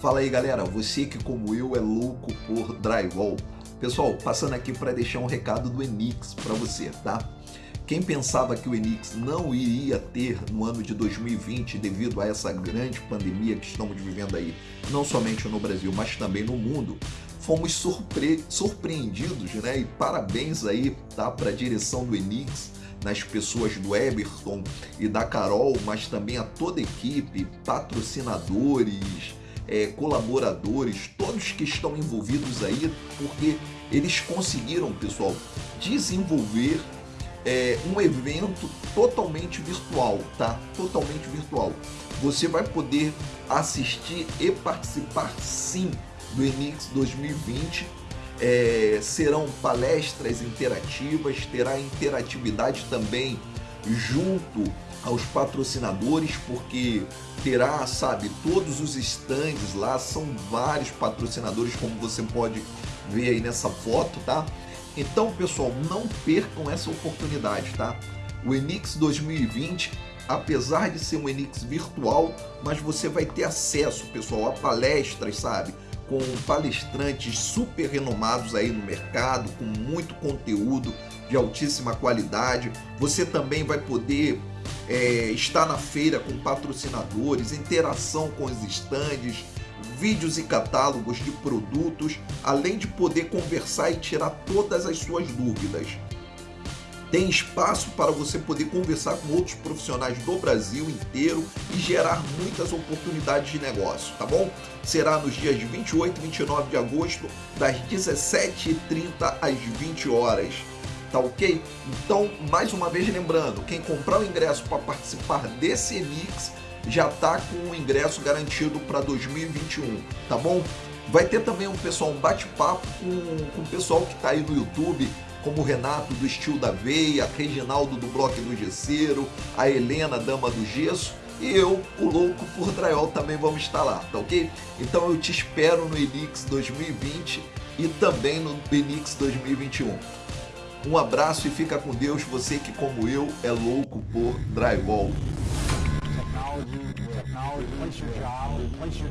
Fala aí galera, você que como eu é louco por drywall. Pessoal, passando aqui para deixar um recado do Enix para você, tá? Quem pensava que o Enix não iria ter no ano de 2020 devido a essa grande pandemia que estamos vivendo aí, não somente no Brasil, mas também no mundo, fomos surpre surpreendidos, né? E parabéns aí, tá, para a direção do Enix, nas pessoas do Eberton e da Carol, mas também a toda a equipe, patrocinadores, é, colaboradores, todos que estão envolvidos aí, porque eles conseguiram, pessoal, desenvolver é, um evento totalmente virtual, tá? Totalmente virtual. Você vai poder assistir e participar sim do Enix 2020. É, serão palestras interativas, terá interatividade também junto aos patrocinadores, porque terá, sabe, todos os stands lá, são vários patrocinadores, como você pode ver aí nessa foto, tá? Então, pessoal, não percam essa oportunidade, tá? O Enix 2020, apesar de ser um Enix virtual, mas você vai ter acesso, pessoal, a palestras, sabe? Com palestrantes super renomados aí no mercado, com muito conteúdo de altíssima qualidade. Você também vai poder é, estar na feira com patrocinadores, interação com os estandes, vídeos e catálogos de produtos, além de poder conversar e tirar todas as suas dúvidas. Tem espaço para você poder conversar com outros profissionais do Brasil inteiro e gerar muitas oportunidades de negócio, tá bom? Será nos dias 28 e 29 de agosto, das 17h30 às 20 horas tá ok? Então, mais uma vez lembrando, quem comprar o ingresso para participar desse Enix já tá com o ingresso garantido para 2021, tá bom? Vai ter também um pessoal, um bate-papo com, com o pessoal que tá aí no YouTube, como o Renato do Estilo da Veia, Reginaldo do Bloco do Gesseiro, a Helena, Dama do Gesso, e eu, o louco por drywall, também vamos estar lá, tá ok? Então eu te espero no Enix 2020 e também no Enix 2021. Um abraço e fica com Deus, você que como eu é louco por drywall. Technology,